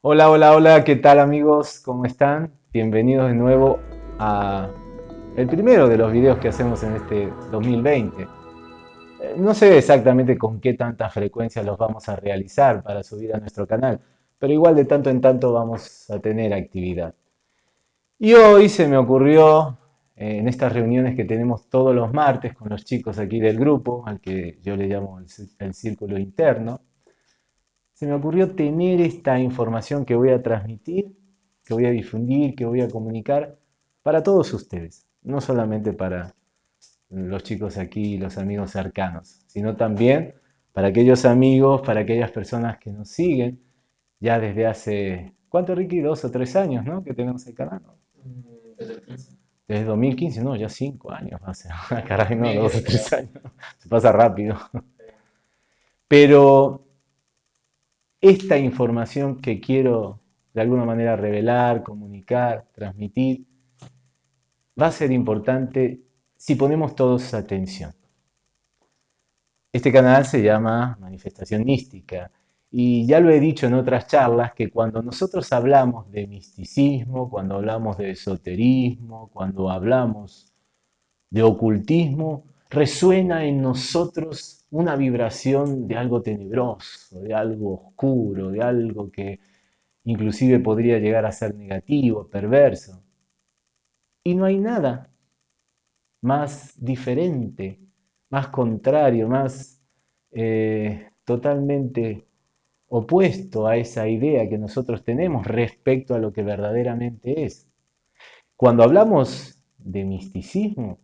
Hola, hola, hola, ¿qué tal amigos? ¿Cómo están? Bienvenidos de nuevo a el primero de los videos que hacemos en este 2020. Eh, no sé exactamente con qué tanta frecuencia los vamos a realizar para subir a nuestro canal, pero igual de tanto en tanto vamos a tener actividad. Y hoy se me ocurrió, eh, en estas reuniones que tenemos todos los martes con los chicos aquí del grupo, al que yo le llamo el círculo interno, se me ocurrió tener esta información que voy a transmitir, que voy a difundir, que voy a comunicar para todos ustedes, no solamente para los chicos aquí, los amigos cercanos, sino también para aquellos amigos, para aquellas personas que nos siguen ya desde hace, ¿cuánto Ricky? Dos o tres años, ¿no? Que tenemos el canal. Desde 2015, no, ya cinco años hace. Caray, no, dos o tres años. Se pasa rápido. Pero esta información que quiero de alguna manera revelar, comunicar, transmitir, va a ser importante si ponemos todos atención. Este canal se llama Manifestación Mística y ya lo he dicho en otras charlas que cuando nosotros hablamos de misticismo, cuando hablamos de esoterismo, cuando hablamos de ocultismo, resuena en nosotros una vibración de algo tenebroso, de algo oscuro, de algo que inclusive podría llegar a ser negativo, perverso. Y no hay nada más diferente, más contrario, más eh, totalmente opuesto a esa idea que nosotros tenemos respecto a lo que verdaderamente es. Cuando hablamos de misticismo,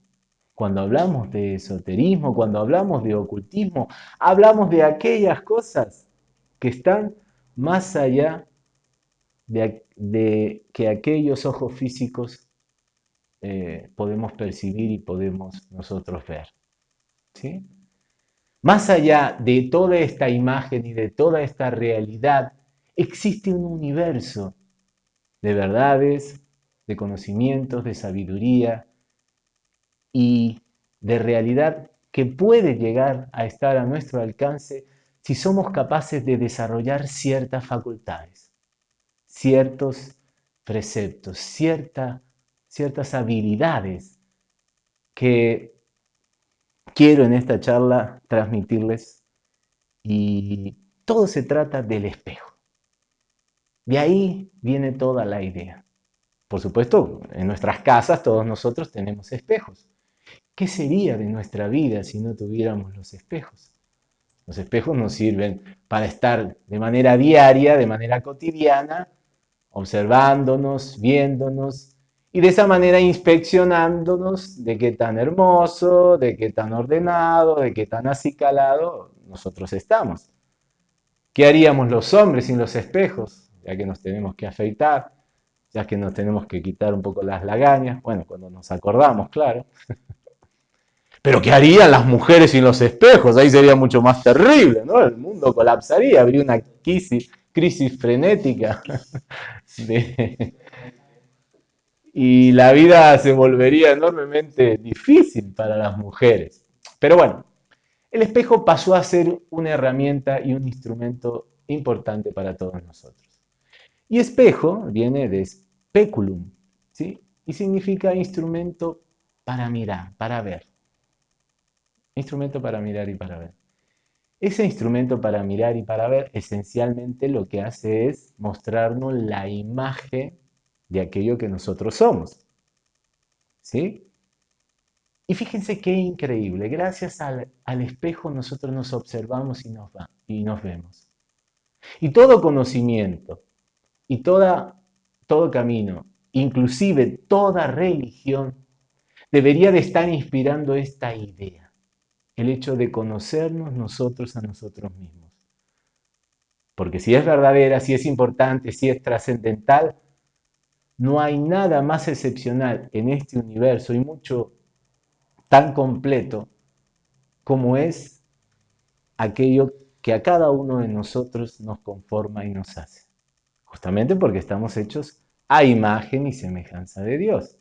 cuando hablamos de esoterismo, cuando hablamos de ocultismo, hablamos de aquellas cosas que están más allá de, que aquellos ojos físicos eh, podemos percibir y podemos nosotros ver. ¿sí? Más allá de toda esta imagen y de toda esta realidad, existe un universo de verdades, de conocimientos, de sabiduría, y de realidad que puede llegar a estar a nuestro alcance si somos capaces de desarrollar ciertas facultades, ciertos preceptos, cierta, ciertas habilidades que quiero en esta charla transmitirles y todo se trata del espejo. De ahí viene toda la idea. Por supuesto, en nuestras casas todos nosotros tenemos espejos. ¿Qué sería de nuestra vida si no tuviéramos los espejos? Los espejos nos sirven para estar de manera diaria, de manera cotidiana, observándonos, viéndonos y de esa manera inspeccionándonos de qué tan hermoso, de qué tan ordenado, de qué tan acicalado nosotros estamos. ¿Qué haríamos los hombres sin los espejos? Ya que nos tenemos que afeitar, ya que nos tenemos que quitar un poco las lagañas, bueno, cuando nos acordamos, claro. Pero ¿qué harían las mujeres sin los espejos? Ahí sería mucho más terrible, ¿no? El mundo colapsaría, habría una crisis, crisis frenética. Y la vida se volvería enormemente difícil para las mujeres. Pero bueno, el espejo pasó a ser una herramienta y un instrumento importante para todos nosotros. Y espejo viene de speculum, ¿sí? Y significa instrumento para mirar, para ver. Instrumento para mirar y para ver. Ese instrumento para mirar y para ver esencialmente lo que hace es mostrarnos la imagen de aquello que nosotros somos. ¿Sí? Y fíjense qué increíble, gracias al, espejo nosotros nos observamos y nos, y nos vemos. Y todo conocimiento y toda, todo camino, inclusive toda religión, debería de estar inspirando esta idea el hecho de conocernos nosotros a nosotros mismos. Porque si es verdadera, si es importante, si es trascendental, no hay nada más excepcional en este universo y mucho tan completo como es aquello que a cada uno de nosotros nos conforma y nos hace. Justamente porque estamos hechos a imagen y semejanza de Dios.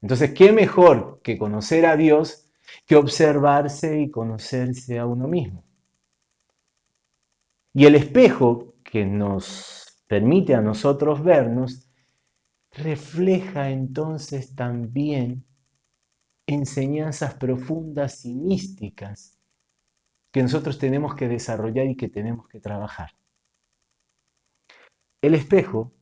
Entonces, ¿qué mejor que conocer a Dios que observarse y conocerse a uno mismo? Y el espejo que nos permite a nosotros vernos refleja entonces también enseñanzas profundas y místicas que nosotros tenemos que desarrollar y que tenemos que trabajar. El espejo,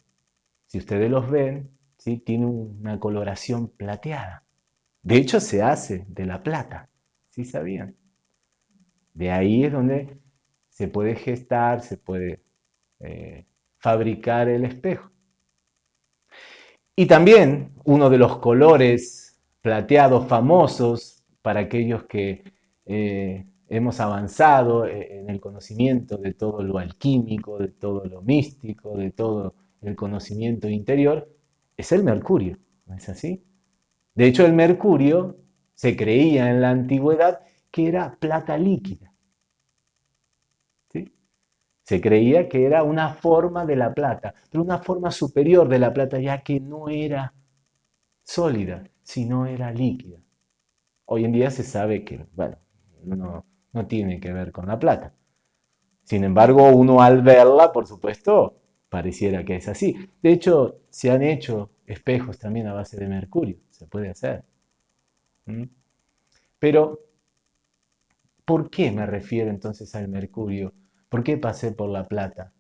si ustedes los ven, ¿sí? tiene una coloración plateada. De hecho, se hace de la plata, ¿sí sabían? De ahí es donde se puede gestar, se puede eh, fabricar el espejo. Y también uno de los colores plateados famosos para aquellos que eh, hemos avanzado en el conocimiento de todo lo alquímico, de todo lo místico, de todo el conocimiento interior, es el mercurio, ¿no es así? De hecho, el mercurio se creía en la antigüedad que era plata líquida. Se creía que era una forma de la plata, pero una forma superior de la plata, ya que no era sólida, sino era líquida. Hoy en día se sabe que, bueno, no, no tiene que ver con la plata. Sin embargo, uno al verla, por supuesto, pareciera que es así. De hecho, se han hecho espejos también a base de mercurio, se puede hacer. ¿Mm? Pero, ¿por qué me refiero entonces al mercurio? ¿Por qué pasé por la plata?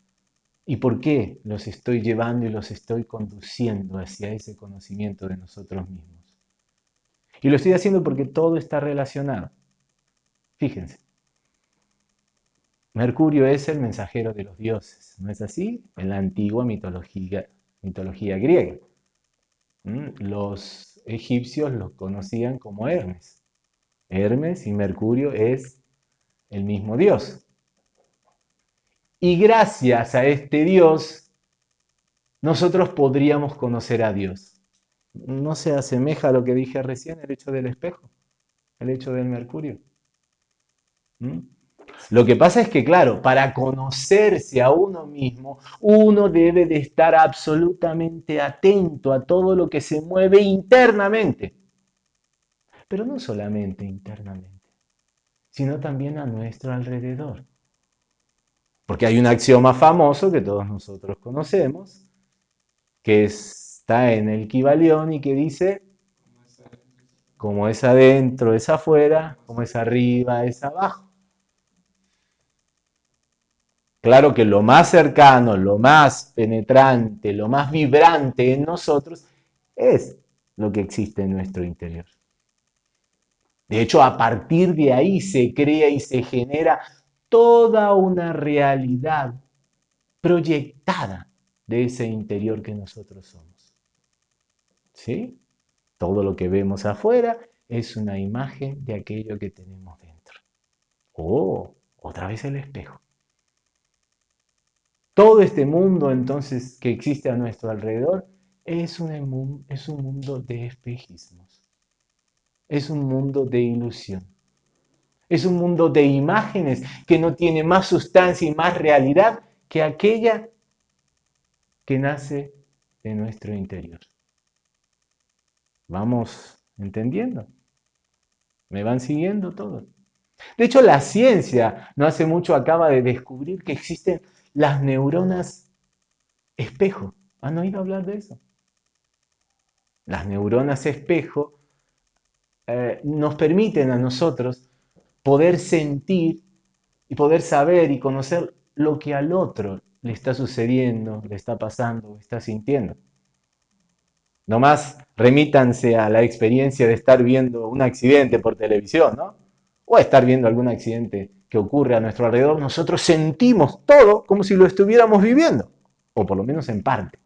¿Y por qué los estoy llevando y los estoy conduciendo hacia ese conocimiento de nosotros mismos? Y lo estoy haciendo porque todo está relacionado. Fíjense, Mercurio es el mensajero de los dioses, ¿no es así? En la antigua mitología, mitología griega. ¿Mm? Los egipcios lo conocían como Hermes. Hermes y Mercurio es el mismo dios. Y gracias a este dios, nosotros podríamos conocer a Dios. ¿No se asemeja a lo que dije recién, el hecho del espejo? El hecho del Mercurio. ¿Mm? Lo que pasa es que, claro, para conocerse a uno mismo, uno debe de estar absolutamente atento a todo lo que se mueve internamente. Pero no solamente internamente, sino también a nuestro alrededor. Porque hay un axioma famoso que todos nosotros conocemos, que está en el Kibalión y que dice, como es adentro, es afuera, como es arriba, es abajo. Claro que lo más cercano, lo más penetrante, lo más vibrante en nosotros es lo que existe en nuestro interior. De hecho, a partir de ahí se crea y se genera toda una realidad proyectada de ese interior que nosotros somos. ¿Sí? Todo lo que vemos afuera es una imagen de aquello que tenemos dentro. Oh, otra vez el espejo. Todo este mundo entonces que existe a nuestro alrededor es un, es un mundo de espejismos. Es un mundo de ilusión. Es un mundo de imágenes que no tiene más sustancia y más realidad que aquella que nace de nuestro interior. ¿Vamos entendiendo? ¿Me van siguiendo todos? De hecho, la ciencia no hace mucho acaba de descubrir que existen las neuronas espejo. ¿Han oído hablar de eso? Las neuronas espejo eh, nos permiten a nosotros poder sentir y poder saber y conocer lo que al otro le está sucediendo, le está pasando, está sintiendo. Nomás remítanse a la experiencia de estar viendo un accidente por televisión, ¿no? O estar viendo algún accidente que ocurre a nuestro alrededor, nosotros sentimos todo como si lo estuviéramos viviendo, o por lo menos en parte.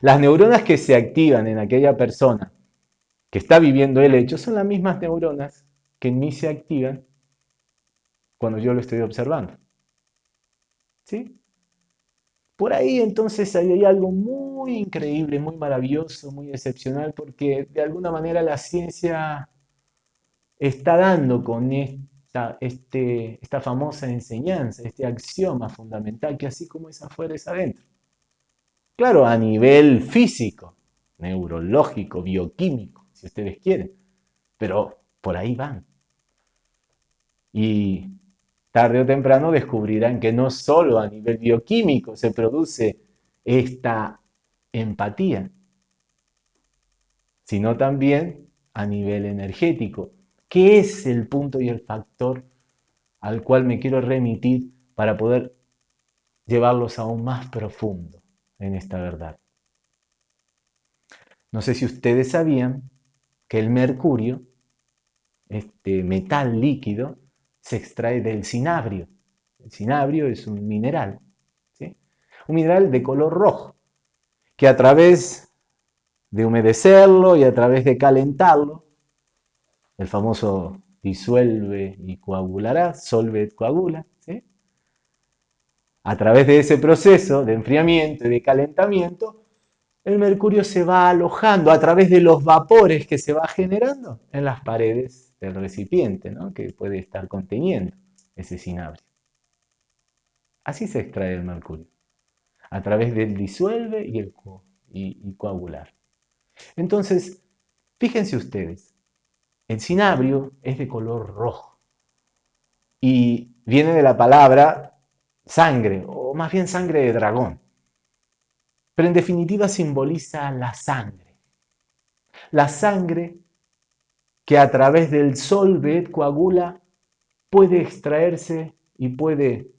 Las neuronas que se activan en aquella persona que está viviendo el hecho son las mismas neuronas que en mí se activan cuando yo lo estoy observando. ¿Sí? Por ahí entonces hay algo muy increíble, muy maravilloso, muy excepcional, porque de alguna manera la ciencia está dando con esta, este, esta famosa enseñanza, este axioma fundamental, que así como es afuera es adentro. Claro, a nivel físico, neurológico, bioquímico, si ustedes quieren. Pero por ahí van. Y tarde o temprano descubrirán que no solo a nivel bioquímico se produce esta empatía, sino también a nivel energético. ¿Qué es el punto y el factor al cual me quiero remitir para poder llevarlos aún más profundo en esta verdad. No sé si ustedes sabían que el mercurio, este metal líquido, se extrae del cinabrio. El cinabrio es un mineral, un mineral de color rojo, que a través de humedecerlo y a través de calentarlo, el famoso disuelve y coagulará, solve coagula, a través de ese proceso de enfriamiento y de calentamiento, el mercurio se va alojando a través de los vapores que se va generando en las paredes del recipiente, que puede estar conteniendo ese cinabrio. Así se extrae el mercurio, a través del disuelve y, el y coagular. Entonces, fíjense ustedes, el cinabrio es de color rojo y viene de la palabra sangre, o más bien sangre de dragón. Pero en definitiva simboliza la sangre. La sangre que a través del sol coagula puede extraerse y puede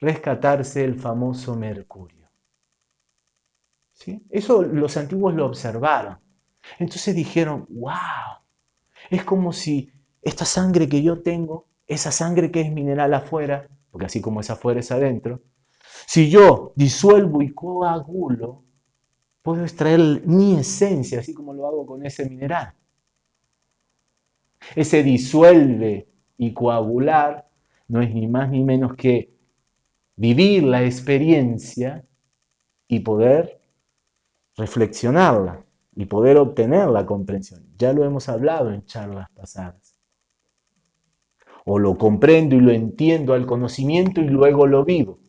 rescatarse el famoso mercurio. ¿Sí? Eso los antiguos lo observaron. Entonces dijeron, wow, es como si esta sangre que yo tengo, esa sangre que es mineral afuera, porque así como es afuera es adentro, si yo disuelvo y coagulo, puedo extraer mi esencia, así como lo hago con ese mineral. Ese disuelve y coagular no es ni más ni menos que vivir la experiencia y poder reflexionarla y poder obtener la comprensión. Ya lo hemos hablado en charlas pasadas. O lo comprendo y lo entiendo al conocimiento y luego lo vivo.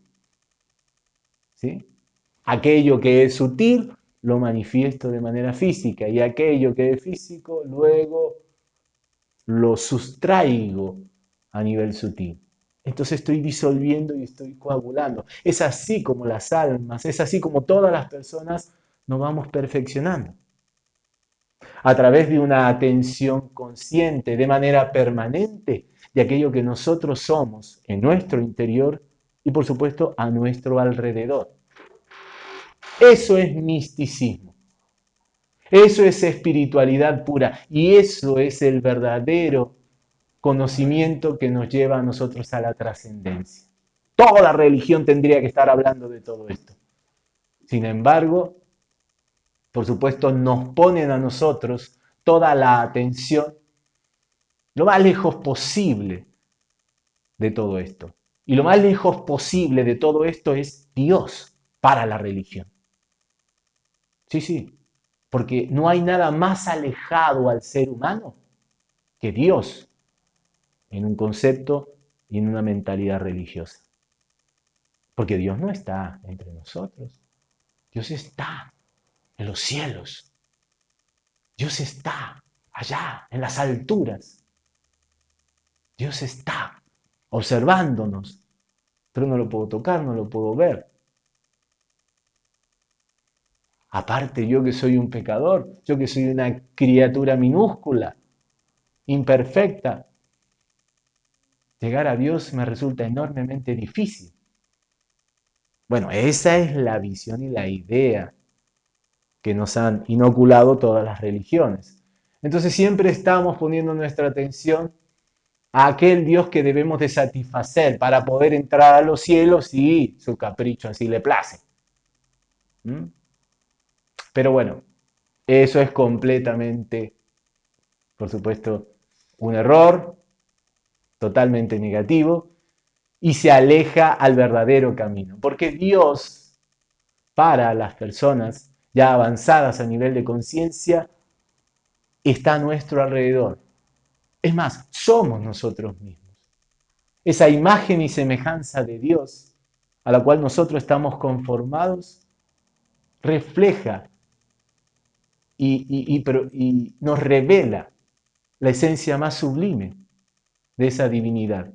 Aquello que es sutil lo manifiesto de manera física y aquello que es físico luego lo sustraigo a nivel sutil. Entonces estoy disolviendo y estoy coagulando. Es así como las almas, es así como todas las personas nos vamos perfeccionando a través de una atención consciente, de manera permanente, de aquello que nosotros somos en nuestro interior y por supuesto a nuestro alrededor. Eso es misticismo. Eso es espiritualidad pura y eso es el verdadero conocimiento que nos lleva a nosotros a la trascendencia. Toda religión tendría que estar hablando de todo esto. Sin embargo, por supuesto, nos ponen a nosotros toda la atención lo más lejos posible de todo esto. Y lo más lejos posible de todo esto es Dios para la religión. Sí, sí, porque no hay nada más alejado al ser humano que Dios en un concepto y en una mentalidad religiosa. Porque Dios no está entre nosotros. Dios está en los cielos. Dios está allá, en las alturas. Dios está observándonos, pero no lo puedo tocar, no lo puedo ver. Aparte yo que soy un pecador, yo que soy una criatura minúscula, imperfecta, llegar a Dios me resulta enormemente difícil. Bueno, esa es la visión y la idea que nos han inoculado todas las religiones. Entonces siempre estamos poniendo nuestra atención aquel Dios que debemos de satisfacer para poder entrar a los cielos y su capricho así le place. ¿Mm? Pero bueno, eso es completamente, por supuesto, un error, totalmente negativo, y se aleja al verdadero camino. Porque Dios, para las personas ya avanzadas a nivel de conciencia, está a nuestro alrededor. Es más, somos nosotros mismos. Esa imagen y semejanza de Dios a la cual nosotros estamos conformados refleja y, y nos revela la esencia más sublime de esa divinidad.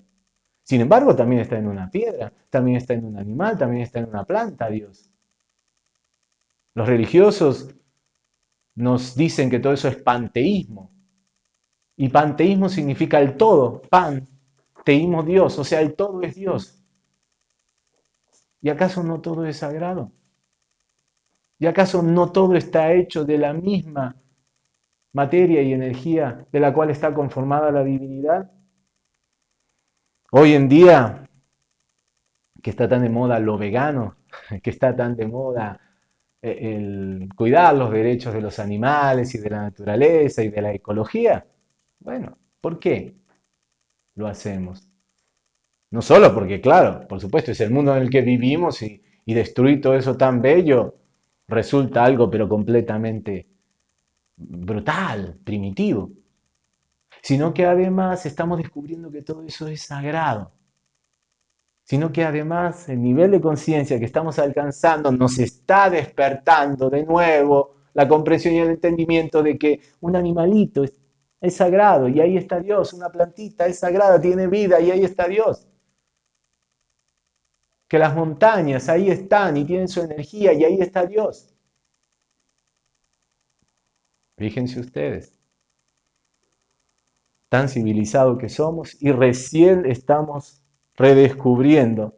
Sin embargo, también está en una piedra, también está en un animal, también está en una planta, Dios. Los religiosos nos dicen que todo eso es panteísmo. Y panteísmo significa el todo, pan, teísmo Dios, o sea, el todo es Dios. ¿Y acaso no todo es sagrado? ¿Y acaso no todo está hecho de la misma materia y energía de la cual está conformada la divinidad? Hoy en día, que está tan de moda lo vegano, que está tan de moda eh, el cuidar los derechos de los animales y de la naturaleza y de la ecología, bueno, ¿por qué lo hacemos? No solo porque, claro, por supuesto, es el mundo en el que vivimos y, destruir todo eso tan bello resulta algo pero completamente brutal, primitivo sino que además estamos descubriendo que todo eso es sagrado, sino que además el nivel de conciencia que estamos alcanzando nos está despertando de nuevo la comprensión y el entendimiento de que un animalito sagrado y ahí está Dios, una plantita es sagrada, tiene vida y ahí está Dios. Que las montañas ahí están y tienen su energía y ahí está Dios. Fíjense ustedes tan civilizado que somos y recién estamos redescubriendo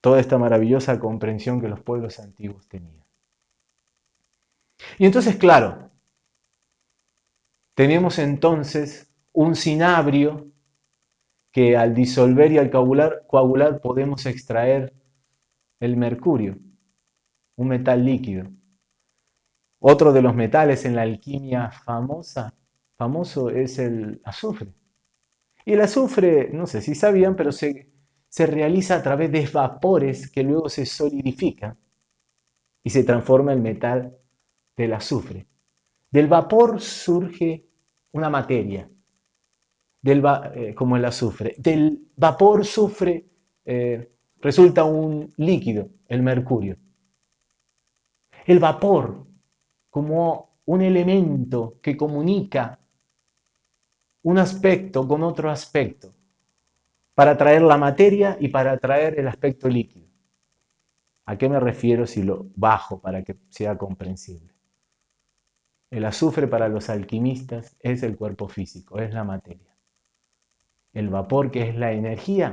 toda esta maravillosa comprensión que los pueblos antiguos tenían. Y entonces, claro, tenemos entonces un cinabrio que al disolver y al coagular, podemos extraer el mercurio, un metal líquido. Otro de los metales en la alquimia famosa famoso es el azufre. Y el azufre, no sé si sabían, pero se, se realiza a través de vapores que luego se solidifican y se transforma en metal del azufre. Del vapor surge una materia, del, eh, como el azufre. Del vapor sufre, eh, resulta un líquido, el mercurio. El vapor como un elemento que comunica un aspecto con otro aspecto, para traer la materia y para traer el aspecto líquido. ¿A qué me refiero si lo bajo para que sea comprensible? El azufre para los alquimistas es el cuerpo físico, es la materia. El vapor, que es la energía,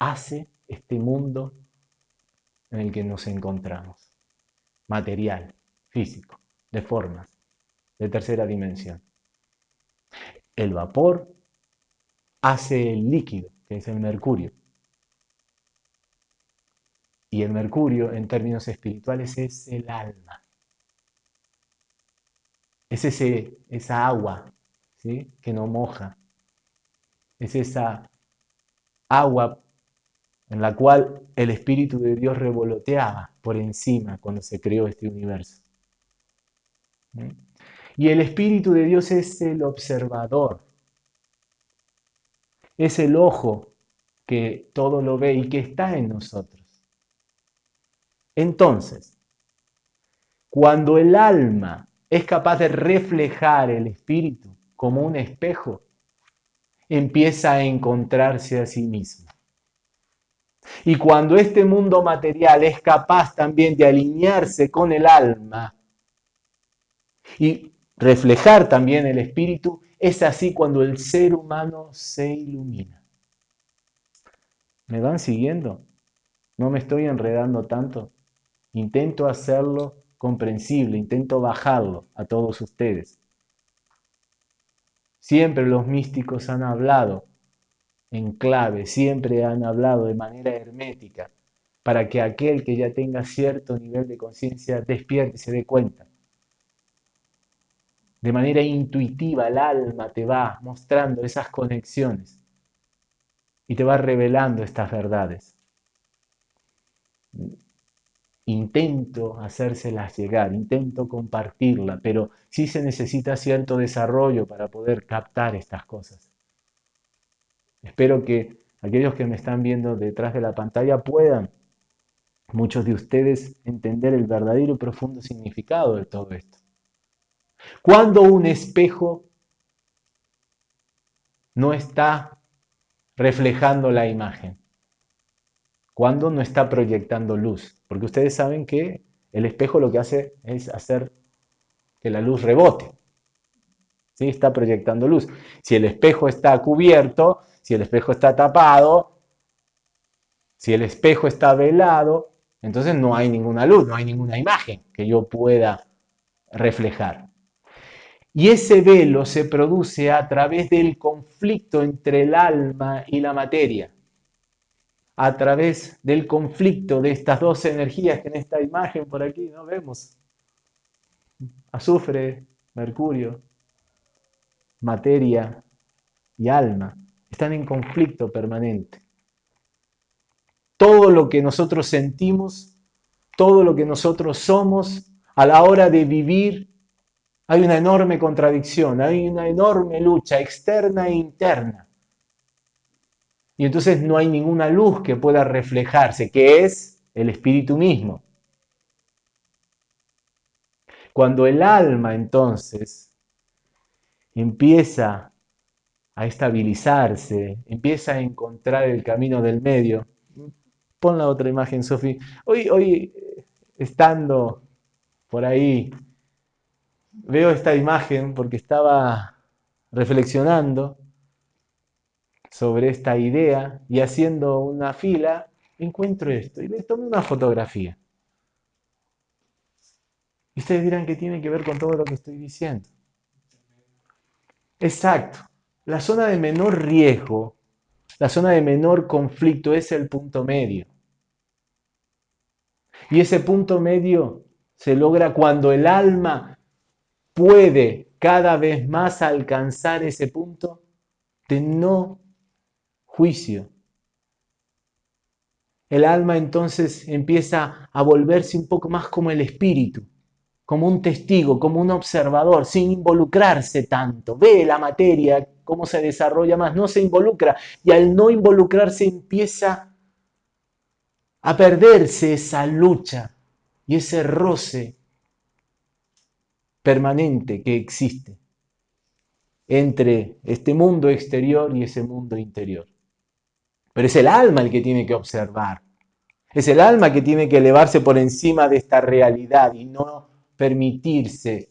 hace este mundo en el que nos encontramos. Material, físico, de formas, de tercera dimensión. El vapor hace el líquido, que es el mercurio. Y el mercurio, en términos espirituales, es el alma. Es ese, esa agua ¿sí? que no moja. Es esa agua en la cual el Espíritu de Dios revoloteaba por encima cuando se creó este universo. Y el Espíritu de Dios es el observador. Es el ojo que todo lo ve y que está en nosotros. Entonces, cuando el alma es capaz de reflejar el espíritu como un espejo, empieza a encontrarse a sí mismo. Y cuando este mundo material es capaz también de alinearse con el alma y reflejar también el espíritu, es así cuando el ser humano se ilumina. ¿Me van siguiendo? No me estoy enredando tanto. Intento hacerlo comprensible, intento bajarlo a todos ustedes. Siempre los místicos han hablado en clave, siempre han hablado de manera hermética, para que aquel que ya tenga cierto nivel de conciencia despierte y se dé cuenta de manera intuitiva el alma te va mostrando esas conexiones y te va revelando estas verdades. Intento hacérselas llegar, intento compartirla, pero sí se necesita cierto desarrollo para poder captar estas cosas. Espero que aquellos que me están viendo detrás de la pantalla puedan muchos de ustedes entender el verdadero y profundo significado de todo esto. Cuando un espejo no está reflejando la imagen, cuando no está proyectando luz, porque ustedes saben que el espejo lo que hace es hacer que la luz rebote. ¿Sí? Está proyectando luz. Si el espejo está cubierto, si el espejo está tapado, si el espejo está velado, entonces no hay ninguna luz, no hay ninguna imagen que yo pueda reflejar. Y ese velo se produce a través del conflicto entre el alma y la materia, a través del conflicto de estas dos energías que en esta imagen por aquí no vemos. Azufre, mercurio, materia y alma están en conflicto permanente todo lo que nosotros sentimos, todo lo que nosotros somos, a la hora de vivir, hay una enorme contradicción, hay una enorme lucha externa e interna. Y entonces no hay ninguna luz que pueda reflejarse, que es el espíritu mismo. Cuando el alma entonces empieza a estabilizarse, empieza a encontrar el camino del medio, Pon la otra imagen, Sofi. Hoy, hoy, estando por ahí, veo esta imagen porque estaba reflexionando sobre esta idea y haciendo una fila, encuentro esto y le tomé una fotografía. Y ustedes dirán que tiene que ver con todo lo que estoy diciendo. Exacto. La zona de menor riesgo la zona de menor conflicto es el punto medio. Y ese punto medio se logra cuando el alma puede cada vez más alcanzar ese punto de no juicio. El alma entonces empieza a volverse un poco más como el espíritu, como un testigo, como un observador, sin involucrarse tanto. Ve la materia, cómo se desarrolla más, no se involucra y al no involucrarse empieza a perderse esa lucha y ese roce permanente que existe entre este mundo exterior y ese mundo interior. Pero es el alma el que tiene que observar, es el alma que tiene que elevarse por encima de esta realidad y no permitirse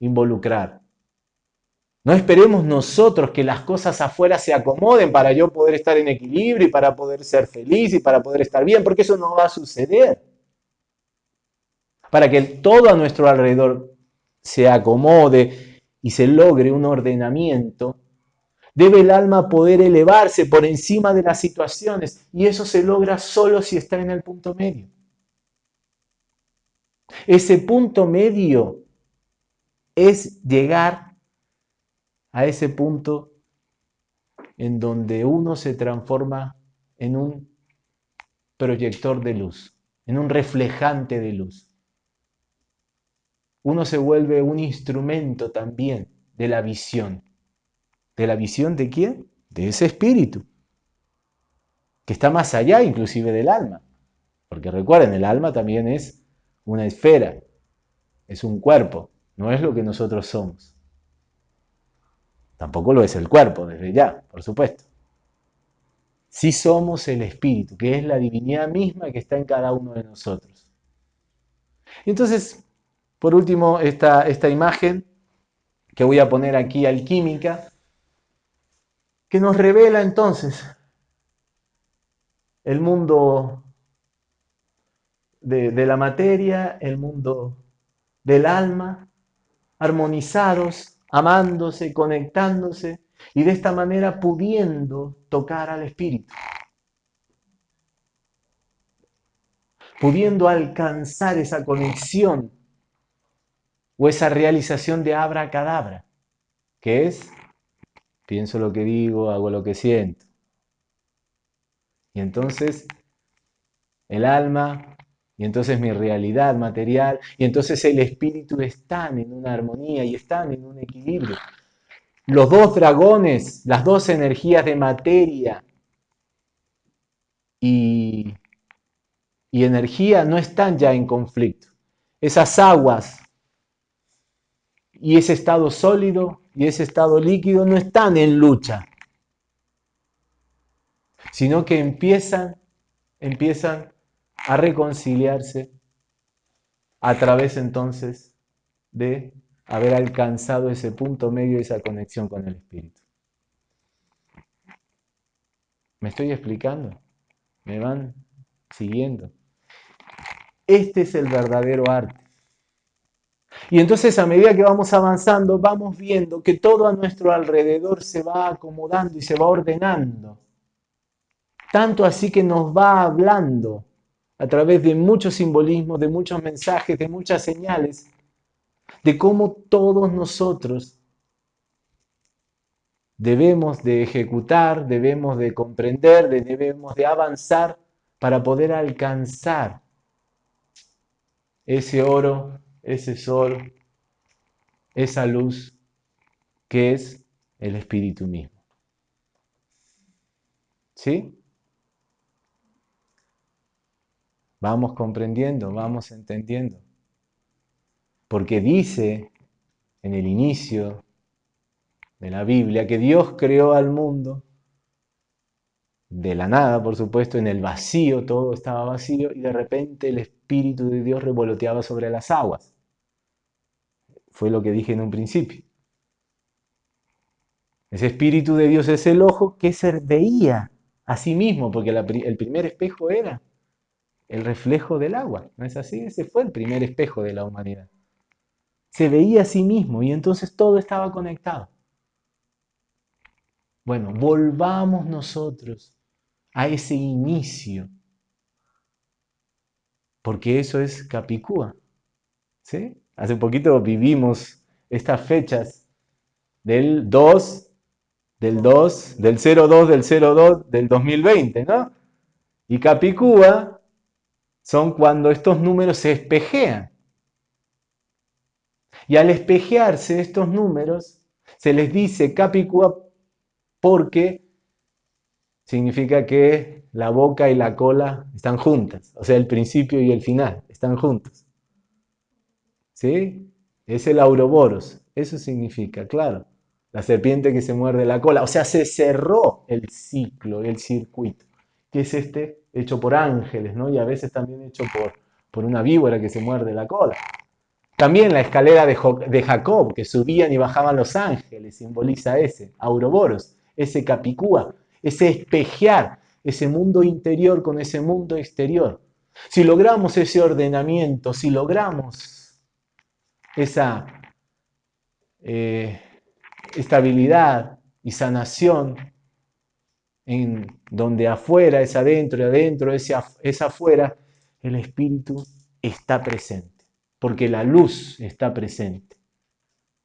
involucrar. No esperemos nosotros que las cosas afuera se acomoden para yo poder estar en equilibrio y para poder ser feliz y para poder estar bien, porque eso no va a suceder. Para que todo a nuestro alrededor se acomode y se logre un ordenamiento, debe el alma poder elevarse por encima de las situaciones y eso se logra solo si está en el punto medio. Ese punto medio es llegar a ese punto en donde uno se transforma en un proyector de luz, en un reflejante de luz. Uno se vuelve un instrumento también de la visión. ¿De la visión de quién? De ese espíritu, que está más allá inclusive del alma. Porque recuerden, el alma también es una esfera, es un cuerpo, no es lo que nosotros somos. Tampoco lo es el cuerpo, desde ya, por supuesto. Sí somos el espíritu, que es la divinidad misma que está en cada uno de nosotros. Entonces, por último, esta, esta imagen que voy a poner aquí alquímica, que nos revela entonces el mundo de, la materia, el mundo del alma, armonizados amándose, conectándose y de esta manera pudiendo tocar al Espíritu. Pudiendo alcanzar esa conexión o esa realización de abra cadabra, que es, pienso lo que digo, hago lo que siento. Y entonces el alma y entonces mi realidad material, y entonces el espíritu están en una armonía y están en un equilibrio. Los dos dragones, las dos energías de materia y y energía no están ya en conflicto. Esas aguas y ese estado sólido y ese estado líquido no están en lucha, sino que empiezan, empiezan a reconciliarse a través entonces de haber alcanzado ese punto medio, esa conexión con el Espíritu. ¿Me estoy explicando? ¿Me van siguiendo? Este es el verdadero arte. Y entonces a medida que vamos avanzando, vamos viendo que todo a nuestro alrededor se va acomodando y se va ordenando. Tanto así que nos va hablando a través de muchos simbolismos, de muchos mensajes, de muchas señales, de cómo todos nosotros debemos de ejecutar, debemos de comprender, debemos de avanzar para poder alcanzar ese oro, ese sol, esa luz que es el Espíritu mismo. ¿Sí? Vamos comprendiendo, vamos entendiendo. Porque dice en el inicio de la Biblia que Dios creó al mundo de la nada, por supuesto, en el vacío, todo estaba vacío, y de repente el Espíritu de Dios revoloteaba sobre las aguas. Fue lo que dije en un principio. Ese Espíritu de Dios es el ojo que se veía a sí mismo, porque el primer espejo era el reflejo del agua. ¿No es así? Ese fue el primer espejo de la humanidad. Se veía a sí mismo y entonces todo estaba conectado. Bueno, volvamos nosotros a ese inicio, porque eso es Capicúa. ¿sí? Hace poquito vivimos estas fechas del 2, del 2, del 02, del 02, del 2020, ¿no? Y Capicúa son cuando estos números se espejean. Y al espejearse estos números, se les dice Capicúa porque significa que la boca y la cola están juntas, o sea, el principio y el final están juntos. ¿Sí? Es el auroboros, eso significa, claro, la serpiente que se muerde la cola, o sea, se cerró el ciclo, el circuito, que es este hecho por ángeles, ¿no? Y a veces también hecho por, por una víbora que se muerde la cola. También la escalera de, de Jacob, que subían y bajaban los ángeles, simboliza ese, Auroboros ese capicúa, ese espejear ese mundo interior con ese mundo exterior. Si logramos ese ordenamiento, si logramos esa eh, estabilidad y sanación en donde afuera es adentro y adentro es, es afuera, el espíritu está presente, porque la luz está presente.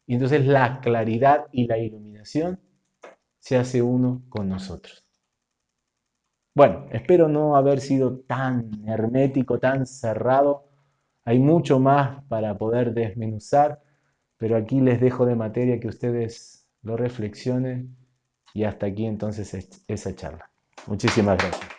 Y entonces la claridad y la iluminación se hace uno con nosotros. Bueno, espero no haber sido tan hermético, tan cerrado. Hay mucho más para poder desmenuzar, pero aquí les dejo de materia que ustedes lo reflexionen y hasta aquí entonces esa charla. Muchísimas gracias.